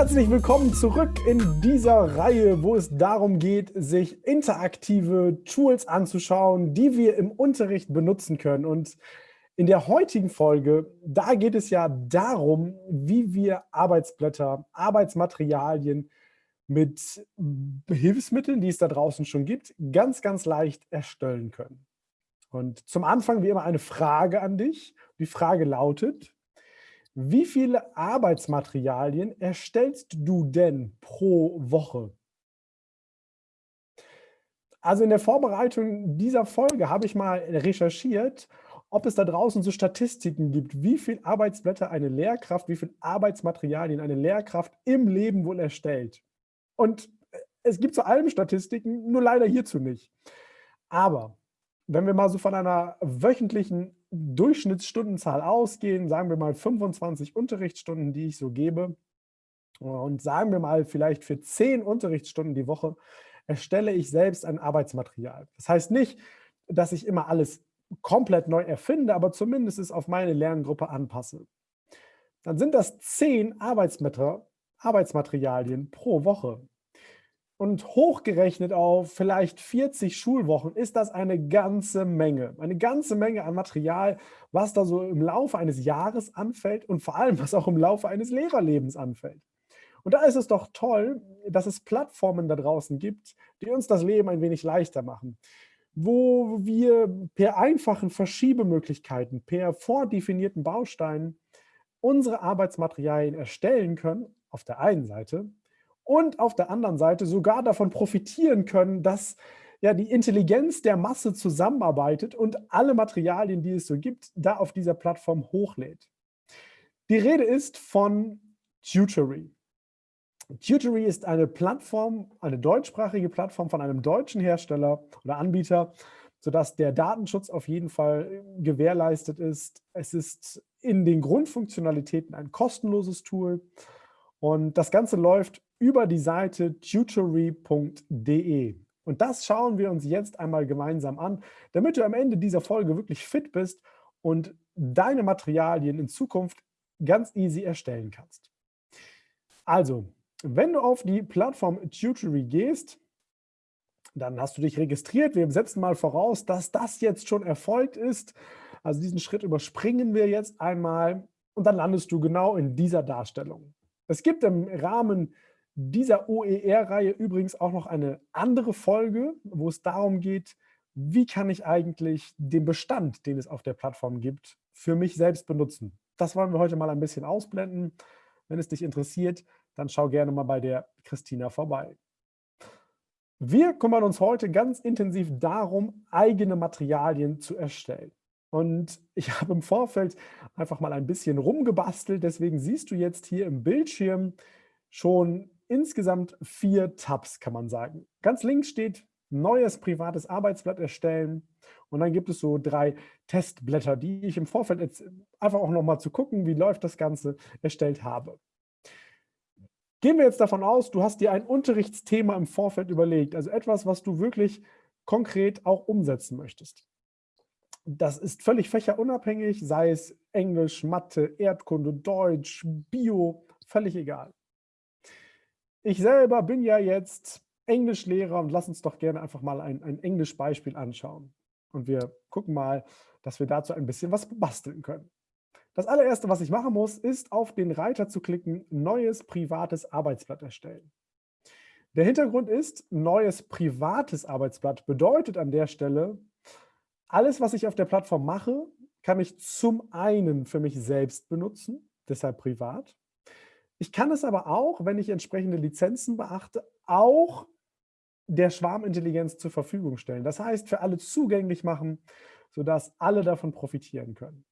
Herzlich willkommen zurück in dieser Reihe, wo es darum geht, sich interaktive Tools anzuschauen, die wir im Unterricht benutzen können. Und in der heutigen Folge, da geht es ja darum, wie wir Arbeitsblätter, Arbeitsmaterialien mit Hilfsmitteln, die es da draußen schon gibt, ganz, ganz leicht erstellen können. Und zum Anfang wie immer eine Frage an dich. Die Frage lautet, wie viele Arbeitsmaterialien erstellst du denn pro Woche? Also in der Vorbereitung dieser Folge habe ich mal recherchiert, ob es da draußen so Statistiken gibt, wie viel Arbeitsblätter eine Lehrkraft, wie viel Arbeitsmaterialien eine Lehrkraft im Leben wohl erstellt. Und es gibt zu allem Statistiken, nur leider hierzu nicht. Aber wenn wir mal so von einer wöchentlichen Durchschnittsstundenzahl ausgehen, sagen wir mal 25 Unterrichtsstunden, die ich so gebe, und sagen wir mal vielleicht für 10 Unterrichtsstunden die Woche, erstelle ich selbst ein Arbeitsmaterial. Das heißt nicht, dass ich immer alles komplett neu erfinde, aber zumindest es auf meine Lerngruppe anpasse. Dann sind das 10 Arbeitsmaterialien pro Woche. Und hochgerechnet auf vielleicht 40 Schulwochen ist das eine ganze Menge. Eine ganze Menge an Material, was da so im Laufe eines Jahres anfällt und vor allem, was auch im Laufe eines Lehrerlebens anfällt. Und da ist es doch toll, dass es Plattformen da draußen gibt, die uns das Leben ein wenig leichter machen. Wo wir per einfachen Verschiebemöglichkeiten, per vordefinierten Bausteinen unsere Arbeitsmaterialien erstellen können, auf der einen Seite, und auf der anderen Seite sogar davon profitieren können, dass ja, die Intelligenz der Masse zusammenarbeitet und alle Materialien, die es so gibt, da auf dieser Plattform hochlädt. Die Rede ist von Tutory. Tutory ist eine Plattform, eine deutschsprachige Plattform von einem deutschen Hersteller oder Anbieter, sodass der Datenschutz auf jeden Fall gewährleistet ist. Es ist in den Grundfunktionalitäten ein kostenloses Tool und das Ganze läuft über die Seite tutory.de. Und das schauen wir uns jetzt einmal gemeinsam an, damit du am Ende dieser Folge wirklich fit bist und deine Materialien in Zukunft ganz easy erstellen kannst. Also, wenn du auf die Plattform Tutory gehst, dann hast du dich registriert. Wir setzen mal voraus, dass das jetzt schon erfolgt ist. Also diesen Schritt überspringen wir jetzt einmal und dann landest du genau in dieser Darstellung. Es gibt im Rahmen dieser OER-Reihe übrigens auch noch eine andere Folge, wo es darum geht, wie kann ich eigentlich den Bestand, den es auf der Plattform gibt, für mich selbst benutzen. Das wollen wir heute mal ein bisschen ausblenden. Wenn es dich interessiert, dann schau gerne mal bei der Christina vorbei. Wir kümmern uns heute ganz intensiv darum, eigene Materialien zu erstellen. Und ich habe im Vorfeld einfach mal ein bisschen rumgebastelt. Deswegen siehst du jetzt hier im Bildschirm schon insgesamt vier Tabs, kann man sagen. Ganz links steht neues privates Arbeitsblatt erstellen. Und dann gibt es so drei Testblätter, die ich im Vorfeld jetzt einfach auch nochmal zu gucken, wie läuft das Ganze, erstellt habe. Gehen wir jetzt davon aus, du hast dir ein Unterrichtsthema im Vorfeld überlegt, also etwas, was du wirklich konkret auch umsetzen möchtest. Das ist völlig fächerunabhängig, sei es Englisch, Mathe, Erdkunde, Deutsch, Bio, völlig egal. Ich selber bin ja jetzt Englischlehrer und lass uns doch gerne einfach mal ein, ein Englischbeispiel anschauen. Und wir gucken mal, dass wir dazu ein bisschen was basteln können. Das allererste, was ich machen muss, ist auf den Reiter zu klicken, neues privates Arbeitsblatt erstellen. Der Hintergrund ist, neues privates Arbeitsblatt bedeutet an der Stelle, alles, was ich auf der Plattform mache, kann ich zum einen für mich selbst benutzen, deshalb privat. Ich kann es aber auch, wenn ich entsprechende Lizenzen beachte, auch der Schwarmintelligenz zur Verfügung stellen. Das heißt, für alle zugänglich machen, sodass alle davon profitieren können.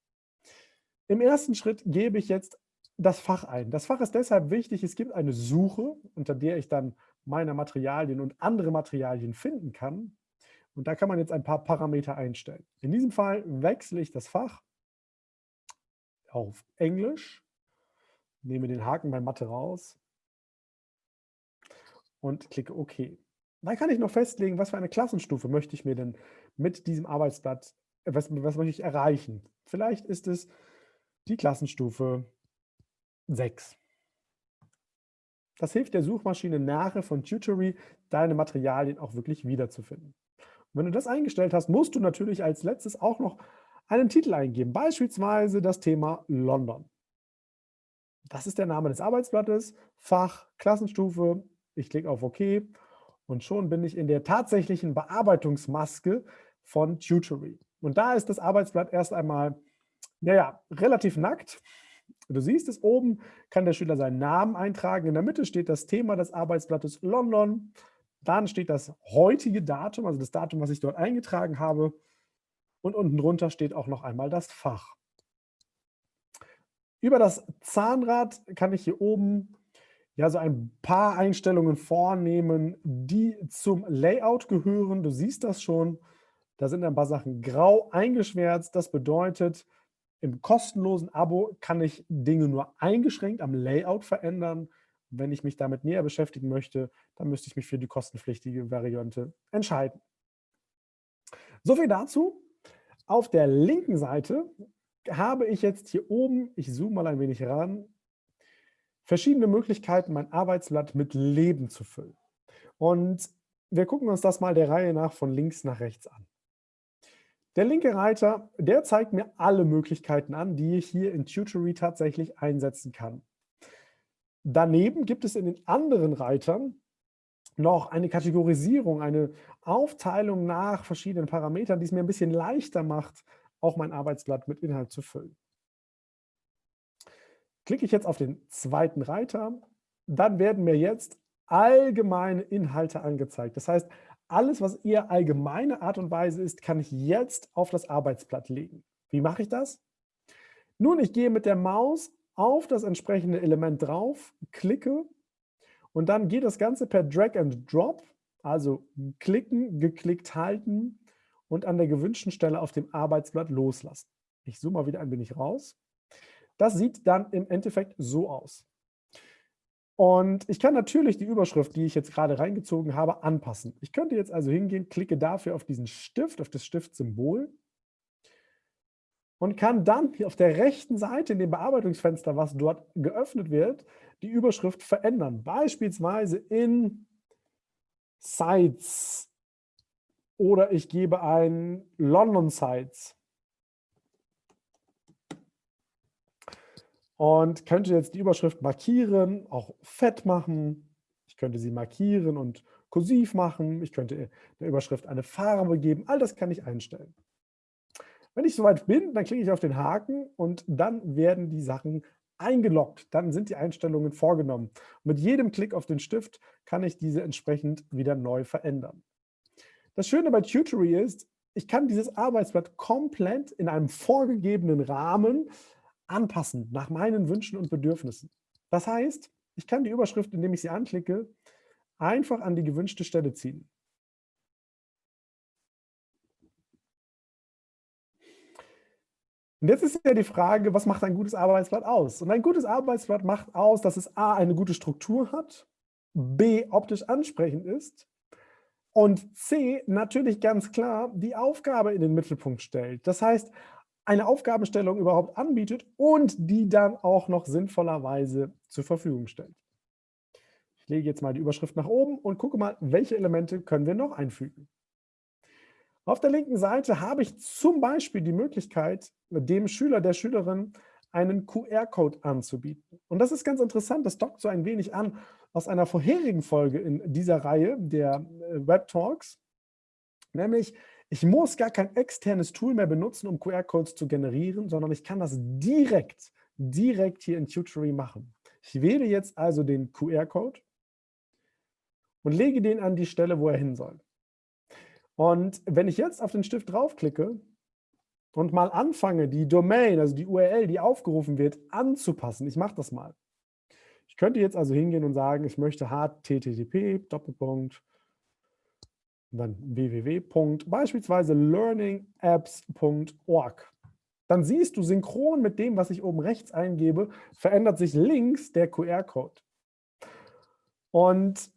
Im ersten Schritt gebe ich jetzt das Fach ein. Das Fach ist deshalb wichtig, es gibt eine Suche, unter der ich dann meine Materialien und andere Materialien finden kann. Und da kann man jetzt ein paar Parameter einstellen. In diesem Fall wechsle ich das Fach auf Englisch nehme den Haken bei Mathe raus und klicke OK. Dann kann ich noch festlegen, was für eine Klassenstufe möchte ich mir denn mit diesem Arbeitsblatt, äh, was, was möchte ich erreichen. Vielleicht ist es die Klassenstufe 6. Das hilft der Suchmaschine nachher von Tutory, deine Materialien auch wirklich wiederzufinden. Und wenn du das eingestellt hast, musst du natürlich als letztes auch noch einen Titel eingeben, beispielsweise das Thema London. Das ist der Name des Arbeitsblattes, Fach, Klassenstufe. Ich klicke auf OK und schon bin ich in der tatsächlichen Bearbeitungsmaske von Tutory. Und da ist das Arbeitsblatt erst einmal, naja, relativ nackt. Du siehst es oben, kann der Schüler seinen Namen eintragen. In der Mitte steht das Thema des Arbeitsblattes London. Dann steht das heutige Datum, also das Datum, was ich dort eingetragen habe. Und unten drunter steht auch noch einmal das Fach. Über das Zahnrad kann ich hier oben ja so ein paar Einstellungen vornehmen, die zum Layout gehören. Du siehst das schon. Da sind ein paar Sachen grau eingeschwärzt. Das bedeutet, im kostenlosen Abo kann ich Dinge nur eingeschränkt am Layout verändern. Wenn ich mich damit näher beschäftigen möchte, dann müsste ich mich für die kostenpflichtige Variante entscheiden. So viel dazu. Auf der linken Seite habe ich jetzt hier oben, ich zoome mal ein wenig ran, verschiedene Möglichkeiten, mein Arbeitsblatt mit Leben zu füllen. Und wir gucken uns das mal der Reihe nach von links nach rechts an. Der linke Reiter, der zeigt mir alle Möglichkeiten an, die ich hier in Tutory tatsächlich einsetzen kann. Daneben gibt es in den anderen Reitern noch eine Kategorisierung, eine Aufteilung nach verschiedenen Parametern, die es mir ein bisschen leichter macht, auch mein Arbeitsblatt mit Inhalt zu füllen. Klicke ich jetzt auf den zweiten Reiter, dann werden mir jetzt allgemeine Inhalte angezeigt. Das heißt, alles, was eher allgemeine Art und Weise ist, kann ich jetzt auf das Arbeitsblatt legen. Wie mache ich das? Nun, ich gehe mit der Maus auf das entsprechende Element drauf, klicke und dann geht das Ganze per Drag and Drop, also klicken, geklickt halten und an der gewünschten Stelle auf dem Arbeitsblatt loslassen. Ich zoome mal wieder ein wenig raus. Das sieht dann im Endeffekt so aus. Und ich kann natürlich die Überschrift, die ich jetzt gerade reingezogen habe, anpassen. Ich könnte jetzt also hingehen, klicke dafür auf diesen Stift, auf das Stiftsymbol und kann dann auf der rechten Seite in dem Bearbeitungsfenster, was dort geöffnet wird, die Überschrift verändern. Beispielsweise in Sites oder ich gebe ein London Sites. Und könnte jetzt die Überschrift markieren, auch fett machen. Ich könnte sie markieren und kursiv machen. Ich könnte der Überschrift eine Farbe geben. All das kann ich einstellen. Wenn ich soweit bin, dann klicke ich auf den Haken und dann werden die Sachen eingeloggt. Dann sind die Einstellungen vorgenommen. Mit jedem Klick auf den Stift kann ich diese entsprechend wieder neu verändern. Das Schöne bei Tutory ist, ich kann dieses Arbeitsblatt komplett in einem vorgegebenen Rahmen anpassen, nach meinen Wünschen und Bedürfnissen. Das heißt, ich kann die Überschrift, indem ich sie anklicke, einfach an die gewünschte Stelle ziehen. Und jetzt ist ja die Frage, was macht ein gutes Arbeitsblatt aus? Und ein gutes Arbeitsblatt macht aus, dass es a. eine gute Struktur hat, b. optisch ansprechend ist und C natürlich ganz klar die Aufgabe in den Mittelpunkt stellt. Das heißt, eine Aufgabenstellung überhaupt anbietet und die dann auch noch sinnvollerweise zur Verfügung stellt. Ich lege jetzt mal die Überschrift nach oben und gucke mal, welche Elemente können wir noch einfügen. Auf der linken Seite habe ich zum Beispiel die Möglichkeit, dem Schüler, der Schülerin einen QR-Code anzubieten. Und das ist ganz interessant, das dockt so ein wenig an aus einer vorherigen Folge in dieser Reihe der äh, Web Talks, nämlich ich muss gar kein externes Tool mehr benutzen, um QR-Codes zu generieren, sondern ich kann das direkt, direkt hier in Tutory machen. Ich wähle jetzt also den QR-Code und lege den an die Stelle, wo er hin soll. Und wenn ich jetzt auf den Stift draufklicke, und mal anfange, die Domain, also die URL, die aufgerufen wird, anzupassen. Ich mache das mal. Ich könnte jetzt also hingehen und sagen, ich möchte http Doppelpunkt dann www. beispielsweise learningapps.org. Dann siehst du synchron mit dem, was ich oben rechts eingebe, verändert sich links der QR-Code. Und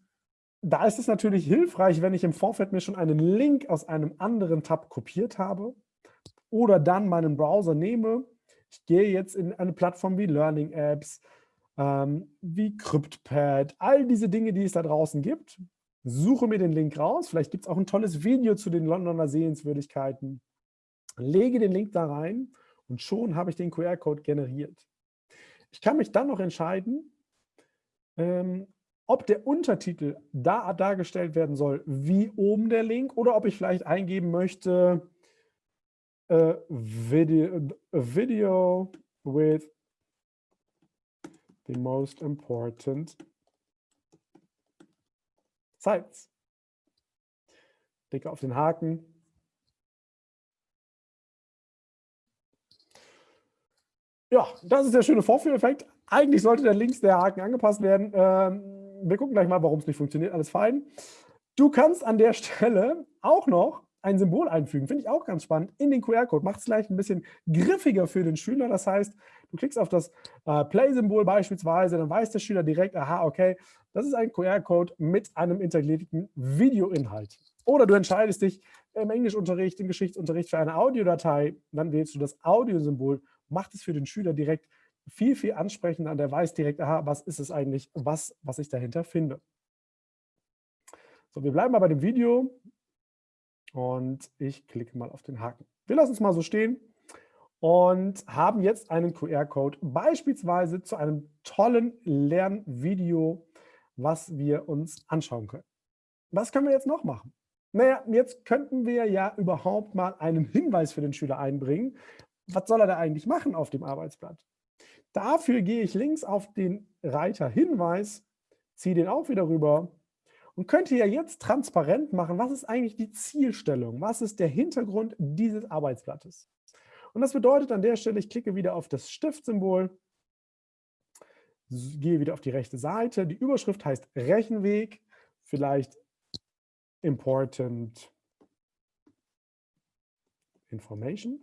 da ist es natürlich hilfreich, wenn ich im Vorfeld mir schon einen Link aus einem anderen Tab kopiert habe oder dann meinen Browser nehme. Ich gehe jetzt in eine Plattform wie Learning Apps, ähm, wie CryptPad, all diese Dinge, die es da draußen gibt. Suche mir den Link raus. Vielleicht gibt es auch ein tolles Video zu den Londoner Sehenswürdigkeiten. Lege den Link da rein und schon habe ich den QR-Code generiert. Ich kann mich dann noch entscheiden, ähm, ob der Untertitel da dargestellt werden soll, wie oben der Link, oder ob ich vielleicht eingeben möchte, äh, video, video with the most important sites. Klicke auf den Haken. Ja, das ist der schöne Vorführeffekt. Eigentlich sollte der links der Haken angepasst werden. Ähm, wir gucken gleich mal, warum es nicht funktioniert. Alles fein. Du kannst an der Stelle auch noch ein Symbol einfügen. Finde ich auch ganz spannend. In den QR-Code macht es gleich ein bisschen griffiger für den Schüler. Das heißt, du klickst auf das äh, Play-Symbol beispielsweise, dann weiß der Schüler direkt, aha, okay, das ist ein QR-Code mit einem integrierten Videoinhalt. Oder du entscheidest dich im Englischunterricht, im Geschichtsunterricht für eine Audiodatei, dann wählst du das Audiosymbol, macht es für den Schüler direkt viel, viel ansprechender der weiß direkt, aha, was ist es eigentlich, was, was ich dahinter finde. So, wir bleiben mal bei dem Video und ich klicke mal auf den Haken. Wir lassen es mal so stehen und haben jetzt einen QR-Code beispielsweise zu einem tollen Lernvideo, was wir uns anschauen können. Was können wir jetzt noch machen? Naja, jetzt könnten wir ja überhaupt mal einen Hinweis für den Schüler einbringen. Was soll er da eigentlich machen auf dem Arbeitsblatt? Dafür gehe ich links auf den Reiter Hinweis, ziehe den auch wieder rüber und könnte ja jetzt transparent machen, was ist eigentlich die Zielstellung, was ist der Hintergrund dieses Arbeitsblattes. Und das bedeutet an der Stelle, ich klicke wieder auf das Stiftsymbol, gehe wieder auf die rechte Seite, die Überschrift heißt Rechenweg, vielleicht Important Information.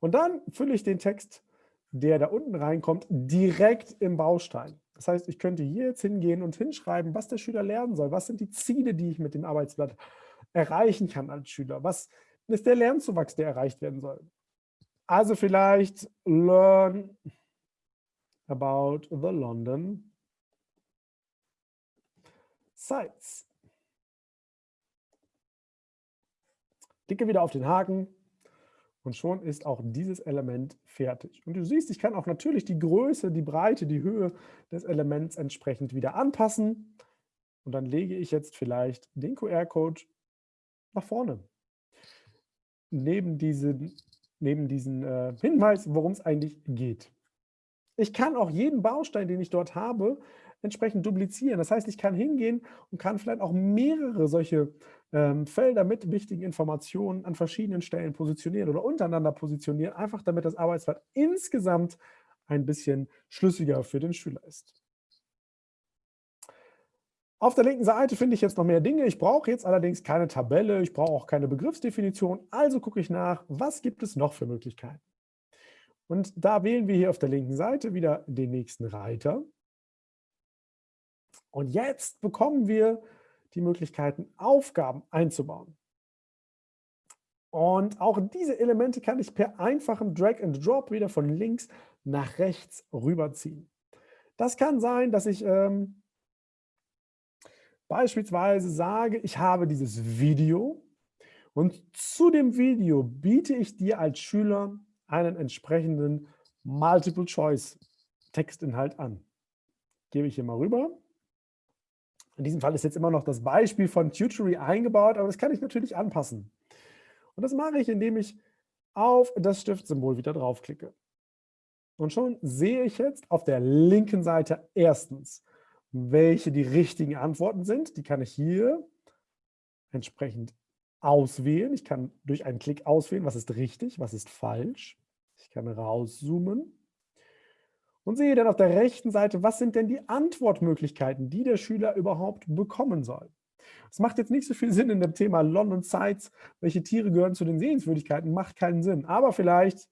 Und dann fülle ich den Text, der da unten reinkommt, direkt im Baustein. Das heißt, ich könnte hier jetzt hingehen und hinschreiben, was der Schüler lernen soll. Was sind die Ziele, die ich mit dem Arbeitsblatt erreichen kann als Schüler? Was ist der Lernzuwachs, der erreicht werden soll? Also vielleicht learn about the London sites. Klicke wieder auf den Haken, und schon ist auch dieses Element fertig. Und du siehst, ich kann auch natürlich die Größe, die Breite, die Höhe des Elements entsprechend wieder anpassen. Und dann lege ich jetzt vielleicht den QR-Code nach vorne. Neben diesen, neben diesen äh, Hinweis, worum es eigentlich geht. Ich kann auch jeden Baustein, den ich dort habe, entsprechend duplizieren. Das heißt, ich kann hingehen und kann vielleicht auch mehrere solche ähm, Felder mit wichtigen Informationen an verschiedenen Stellen positionieren oder untereinander positionieren, einfach damit das Arbeitsblatt insgesamt ein bisschen schlüssiger für den Schüler ist. Auf der linken Seite finde ich jetzt noch mehr Dinge. Ich brauche jetzt allerdings keine Tabelle, ich brauche auch keine Begriffsdefinition. Also gucke ich nach, was gibt es noch für Möglichkeiten. Und da wählen wir hier auf der linken Seite wieder den nächsten Reiter. Und jetzt bekommen wir die Möglichkeiten, Aufgaben einzubauen. Und auch diese Elemente kann ich per einfachem Drag and Drop wieder von links nach rechts rüberziehen. Das kann sein, dass ich ähm, beispielsweise sage, ich habe dieses Video und zu dem Video biete ich dir als Schüler einen entsprechenden Multiple-Choice-Textinhalt an. Gebe ich hier mal rüber. In diesem Fall ist jetzt immer noch das Beispiel von Tutory eingebaut, aber das kann ich natürlich anpassen. Und das mache ich, indem ich auf das Stiftsymbol wieder draufklicke. Und schon sehe ich jetzt auf der linken Seite erstens, welche die richtigen Antworten sind. Die kann ich hier entsprechend auswählen. Ich kann durch einen Klick auswählen, was ist richtig, was ist falsch. Ich kann rauszoomen und sehe dann auf der rechten Seite, was sind denn die Antwortmöglichkeiten, die der Schüler überhaupt bekommen soll. Es macht jetzt nicht so viel Sinn in dem Thema London Sites, welche Tiere gehören zu den Sehenswürdigkeiten, macht keinen Sinn. Aber vielleicht,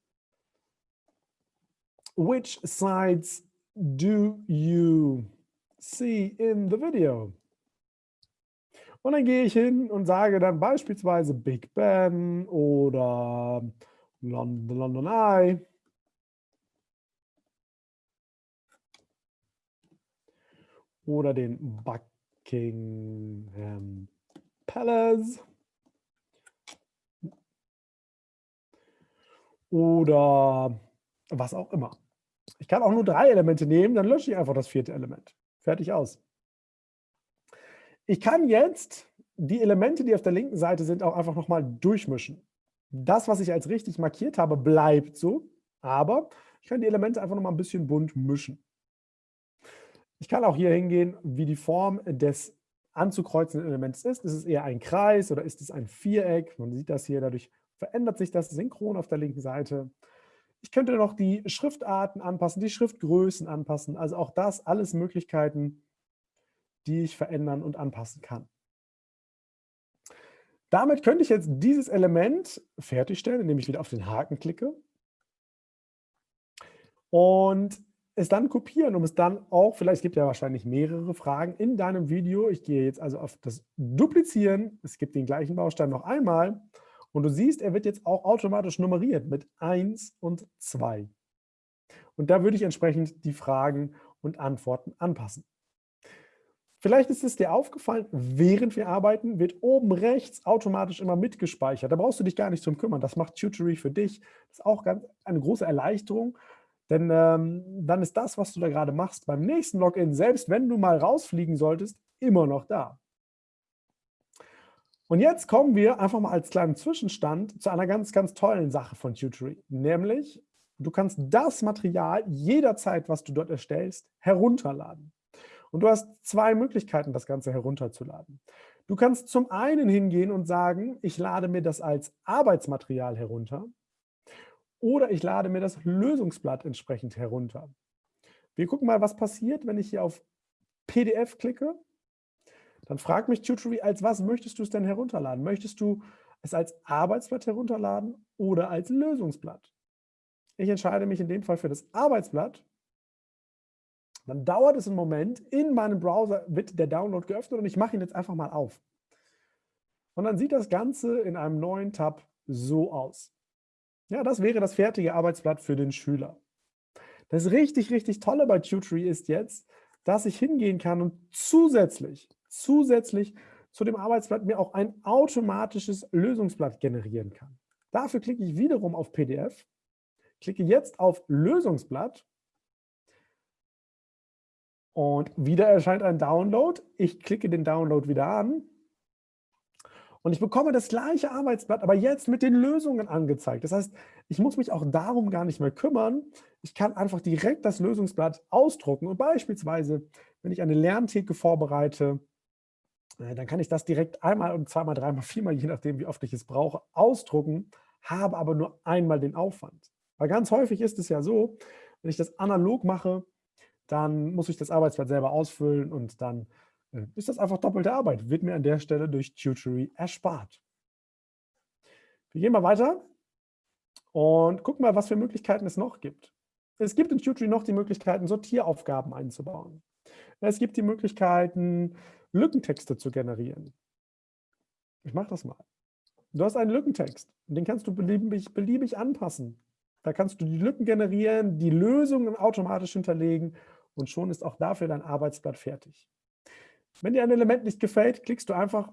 which sites do you see in the video? Und dann gehe ich hin und sage dann beispielsweise Big Ben oder London, London Eye. Oder den Buckingham Palace oder was auch immer. Ich kann auch nur drei Elemente nehmen, dann lösche ich einfach das vierte Element. Fertig aus. Ich kann jetzt die Elemente, die auf der linken Seite sind, auch einfach nochmal durchmischen. Das, was ich als richtig markiert habe, bleibt so, aber ich kann die Elemente einfach nochmal ein bisschen bunt mischen. Ich kann auch hier hingehen, wie die Form des anzukreuzenden Elements ist. Ist es eher ein Kreis oder ist es ein Viereck? Man sieht das hier, dadurch verändert sich das synchron auf der linken Seite. Ich könnte noch die Schriftarten anpassen, die Schriftgrößen anpassen. Also auch das alles Möglichkeiten, die ich verändern und anpassen kann. Damit könnte ich jetzt dieses Element fertigstellen, indem ich wieder auf den Haken klicke und es dann kopieren, um es dann auch, vielleicht gibt ja wahrscheinlich mehrere Fragen in deinem Video. Ich gehe jetzt also auf das Duplizieren. Es gibt den gleichen Baustein noch einmal und du siehst, er wird jetzt auch automatisch nummeriert mit 1 und 2. Und da würde ich entsprechend die Fragen und Antworten anpassen. Vielleicht ist es dir aufgefallen, während wir arbeiten, wird oben rechts automatisch immer mitgespeichert. Da brauchst du dich gar nicht drum kümmern. Das macht Tutory für dich. Das ist auch ganz, eine große Erleichterung, denn ähm, dann ist das, was du da gerade machst, beim nächsten Login, selbst wenn du mal rausfliegen solltest, immer noch da. Und jetzt kommen wir einfach mal als kleinen Zwischenstand zu einer ganz, ganz tollen Sache von Tutory, nämlich du kannst das Material jederzeit, was du dort erstellst, herunterladen. Und du hast zwei Möglichkeiten, das Ganze herunterzuladen. Du kannst zum einen hingehen und sagen, ich lade mir das als Arbeitsmaterial herunter oder ich lade mir das Lösungsblatt entsprechend herunter. Wir gucken mal, was passiert, wenn ich hier auf PDF klicke dann frag mich Tutory, als was möchtest du es denn herunterladen? Möchtest du es als Arbeitsblatt herunterladen oder als Lösungsblatt? Ich entscheide mich in dem Fall für das Arbeitsblatt. Dann dauert es einen Moment, in meinem Browser wird der Download geöffnet und ich mache ihn jetzt einfach mal auf. Und dann sieht das Ganze in einem neuen Tab so aus. Ja, das wäre das fertige Arbeitsblatt für den Schüler. Das richtig, richtig Tolle bei Tutory ist jetzt, dass ich hingehen kann und zusätzlich zusätzlich zu dem Arbeitsblatt mir auch ein automatisches Lösungsblatt generieren kann. Dafür klicke ich wiederum auf PDF, klicke jetzt auf Lösungsblatt und wieder erscheint ein Download. Ich klicke den Download wieder an und ich bekomme das gleiche Arbeitsblatt, aber jetzt mit den Lösungen angezeigt. Das heißt, ich muss mich auch darum gar nicht mehr kümmern. Ich kann einfach direkt das Lösungsblatt ausdrucken und beispielsweise, wenn ich eine Lerntheke vorbereite, äh, dann kann ich das direkt einmal und zweimal, dreimal, viermal, je nachdem, wie oft ich es brauche, ausdrucken, habe aber nur einmal den Aufwand. Weil ganz häufig ist es ja so, wenn ich das analog mache, dann muss ich das Arbeitsblatt selber ausfüllen und dann ist das einfach doppelte Arbeit, wird mir an der Stelle durch Tutory erspart. Wir gehen mal weiter und gucken mal, was für Möglichkeiten es noch gibt. Es gibt in Tutory noch die Möglichkeiten, Sortieraufgaben einzubauen. Es gibt die Möglichkeiten, Lückentexte zu generieren. Ich mache das mal. Du hast einen Lückentext und den kannst du beliebig, beliebig anpassen. Da kannst du die Lücken generieren, die Lösungen automatisch hinterlegen und schon ist auch dafür dein Arbeitsblatt fertig. Wenn dir ein Element nicht gefällt, klickst du einfach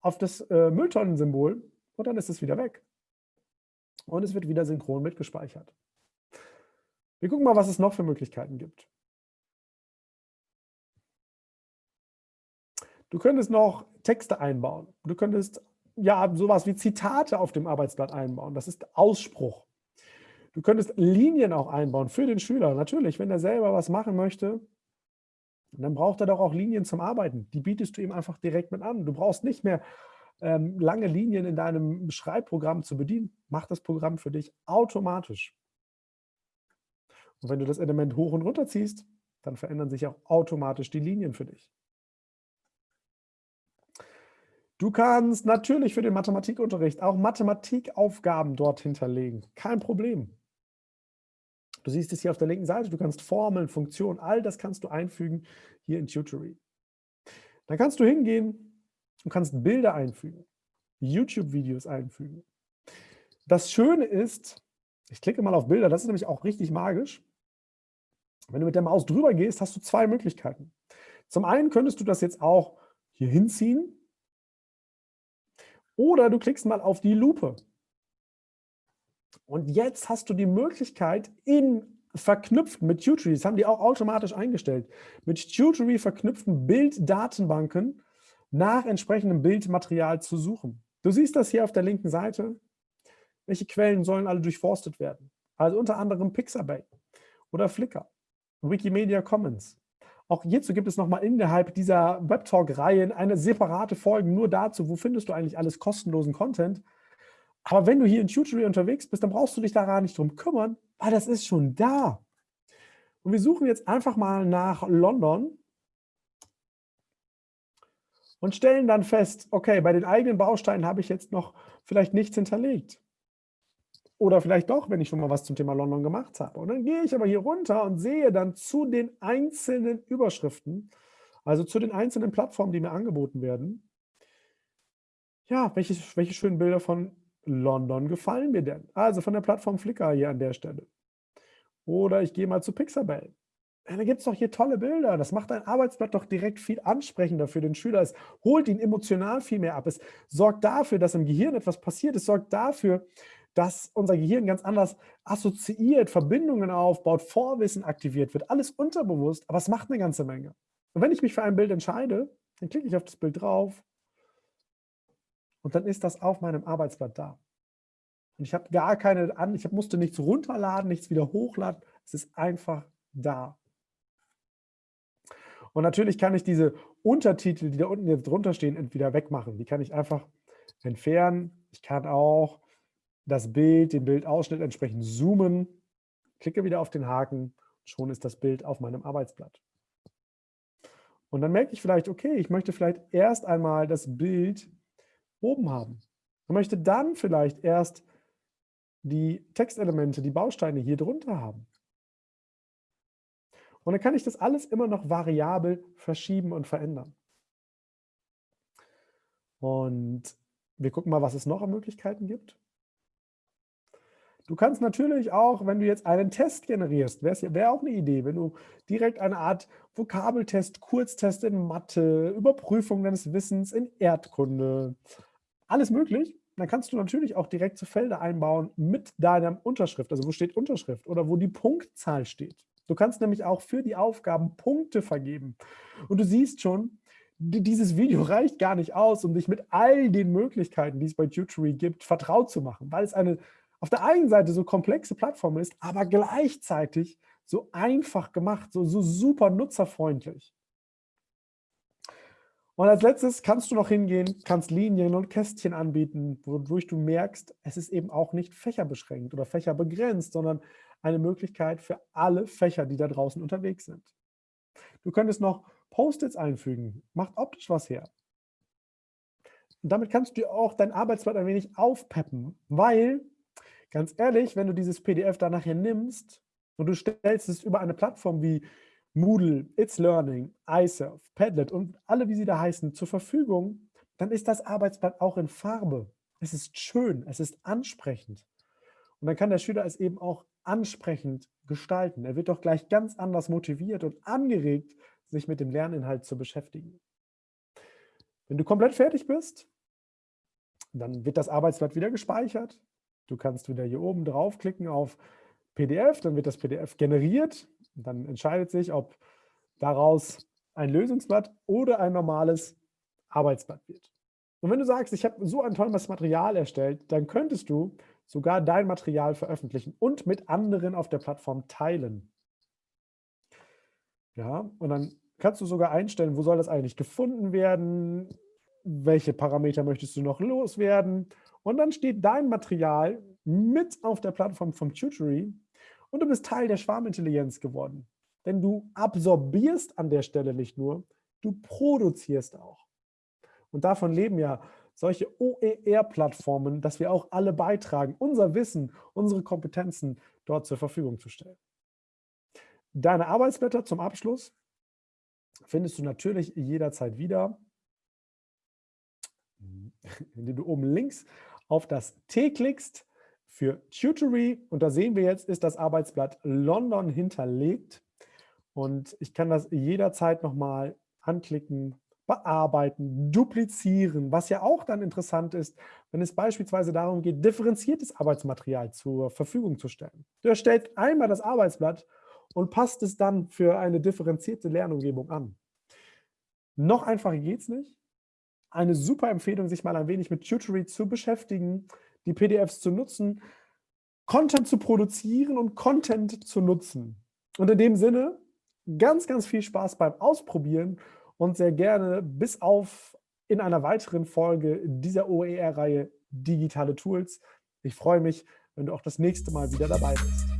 auf das äh, Mülltonnensymbol und dann ist es wieder weg. Und es wird wieder synchron mitgespeichert. Wir gucken mal, was es noch für Möglichkeiten gibt. Du könntest noch Texte einbauen. Du könntest ja sowas wie Zitate auf dem Arbeitsblatt einbauen. Das ist Ausspruch. Du könntest Linien auch einbauen für den Schüler. Natürlich, wenn er selber was machen möchte, dann braucht er doch auch Linien zum Arbeiten. Die bietest du ihm einfach direkt mit an. Du brauchst nicht mehr ähm, lange Linien in deinem Schreibprogramm zu bedienen. Mach das Programm für dich automatisch. Und wenn du das Element hoch und runter ziehst, dann verändern sich auch automatisch die Linien für dich. Du kannst natürlich für den Mathematikunterricht auch Mathematikaufgaben dort hinterlegen. Kein Problem. Du siehst es hier auf der linken Seite, du kannst Formeln, Funktionen, all das kannst du einfügen hier in Tutory. Dann kannst du hingehen und kannst Bilder einfügen, YouTube-Videos einfügen. Das Schöne ist, ich klicke mal auf Bilder, das ist nämlich auch richtig magisch. Wenn du mit der Maus drüber gehst, hast du zwei Möglichkeiten. Zum einen könntest du das jetzt auch hier hinziehen oder du klickst mal auf die Lupe. Und jetzt hast du die Möglichkeit, in verknüpft mit Tutory, das haben die auch automatisch eingestellt, mit Tutory verknüpften Bilddatenbanken nach entsprechendem Bildmaterial zu suchen. Du siehst das hier auf der linken Seite. Welche Quellen sollen alle durchforstet werden? Also unter anderem Pixabay oder Flickr, Wikimedia Commons. Auch hierzu gibt es nochmal innerhalb dieser WebTalk-Reihen eine separate Folge nur dazu, wo findest du eigentlich alles kostenlosen Content. Aber wenn du hier in Tutory unterwegs bist, dann brauchst du dich da gar nicht drum kümmern, weil das ist schon da. Und wir suchen jetzt einfach mal nach London und stellen dann fest, okay, bei den eigenen Bausteinen habe ich jetzt noch vielleicht nichts hinterlegt. Oder vielleicht doch, wenn ich schon mal was zum Thema London gemacht habe. Und dann gehe ich aber hier runter und sehe dann zu den einzelnen Überschriften, also zu den einzelnen Plattformen, die mir angeboten werden, ja, welche, welche schönen Bilder von London gefallen mir denn? Also von der Plattform Flickr hier an der Stelle. Oder ich gehe mal zu Pixabay. Da gibt es doch hier tolle Bilder. Das macht ein Arbeitsblatt doch direkt viel ansprechender für den Schüler. Es holt ihn emotional viel mehr ab. Es sorgt dafür, dass im Gehirn etwas passiert. Es sorgt dafür, dass unser Gehirn ganz anders assoziiert, Verbindungen aufbaut, Vorwissen aktiviert wird. Alles unterbewusst, aber es macht eine ganze Menge. Und wenn ich mich für ein Bild entscheide, dann klicke ich auf das Bild drauf und dann ist das auf meinem Arbeitsblatt da. Und ich habe gar keine, ich musste nichts runterladen, nichts wieder hochladen. Es ist einfach da. Und natürlich kann ich diese Untertitel, die da unten jetzt drunter stehen, entweder wegmachen. Die kann ich einfach entfernen. Ich kann auch das Bild, den Bildausschnitt entsprechend zoomen, klicke wieder auf den Haken, schon ist das Bild auf meinem Arbeitsblatt. Und dann merke ich vielleicht, okay, ich möchte vielleicht erst einmal das Bild oben haben. Ich möchte dann vielleicht erst die Textelemente, die Bausteine hier drunter haben. Und dann kann ich das alles immer noch variabel verschieben und verändern. Und wir gucken mal, was es noch an Möglichkeiten gibt. Du kannst natürlich auch, wenn du jetzt einen Test generierst, wäre wär auch eine Idee, wenn du direkt eine Art Vokabeltest, Kurztest in Mathe, Überprüfung deines Wissens in Erdkunde, alles möglich, dann kannst du natürlich auch direkt zu Felder einbauen mit deiner Unterschrift, also wo steht Unterschrift oder wo die Punktzahl steht. Du kannst nämlich auch für die Aufgaben Punkte vergeben. Und du siehst schon, dieses Video reicht gar nicht aus, um dich mit all den Möglichkeiten, die es bei Tutory gibt, vertraut zu machen, weil es eine auf der einen Seite so komplexe Plattform ist, aber gleichzeitig so einfach gemacht, so, so super nutzerfreundlich. Und als letztes kannst du noch hingehen, kannst Linien und Kästchen anbieten, wodurch du merkst, es ist eben auch nicht fächerbeschränkt oder fächerbegrenzt, sondern eine Möglichkeit für alle Fächer, die da draußen unterwegs sind. Du könntest noch Post-its einfügen, macht optisch was her. Und damit kannst du auch dein Arbeitsblatt ein wenig aufpeppen, weil Ganz ehrlich, wenn du dieses PDF dann nachher nimmst und du stellst es über eine Plattform wie Moodle, It's Learning, iSurf, Padlet und alle, wie sie da heißen, zur Verfügung, dann ist das Arbeitsblatt auch in Farbe. Es ist schön, es ist ansprechend. Und dann kann der Schüler es eben auch ansprechend gestalten. Er wird doch gleich ganz anders motiviert und angeregt, sich mit dem Lerninhalt zu beschäftigen. Wenn du komplett fertig bist, dann wird das Arbeitsblatt wieder gespeichert. Du kannst wieder hier oben draufklicken auf PDF, dann wird das PDF generiert. Dann entscheidet sich, ob daraus ein Lösungsblatt oder ein normales Arbeitsblatt wird. Und wenn du sagst, ich habe so ein tolles Material erstellt, dann könntest du sogar dein Material veröffentlichen und mit anderen auf der Plattform teilen. Ja, und dann kannst du sogar einstellen, wo soll das eigentlich gefunden werden, welche Parameter möchtest du noch loswerden und dann steht dein Material mit auf der Plattform vom Tutory und du bist Teil der Schwarmintelligenz geworden. Denn du absorbierst an der Stelle nicht nur, du produzierst auch. Und davon leben ja solche OER-Plattformen, dass wir auch alle beitragen, unser Wissen, unsere Kompetenzen dort zur Verfügung zu stellen. Deine Arbeitsblätter zum Abschluss findest du natürlich jederzeit wieder, indem du oben links auf das T klickst für Tutory und da sehen wir jetzt, ist das Arbeitsblatt London hinterlegt und ich kann das jederzeit nochmal anklicken, bearbeiten, duplizieren, was ja auch dann interessant ist, wenn es beispielsweise darum geht, differenziertes Arbeitsmaterial zur Verfügung zu stellen. Du erstellst einmal das Arbeitsblatt und passt es dann für eine differenzierte Lernumgebung an. Noch einfacher geht es nicht. Eine super Empfehlung, sich mal ein wenig mit Tutory zu beschäftigen, die PDFs zu nutzen, Content zu produzieren und Content zu nutzen. Und in dem Sinne, ganz, ganz viel Spaß beim Ausprobieren und sehr gerne bis auf in einer weiteren Folge dieser OER-Reihe Digitale Tools. Ich freue mich, wenn du auch das nächste Mal wieder dabei bist.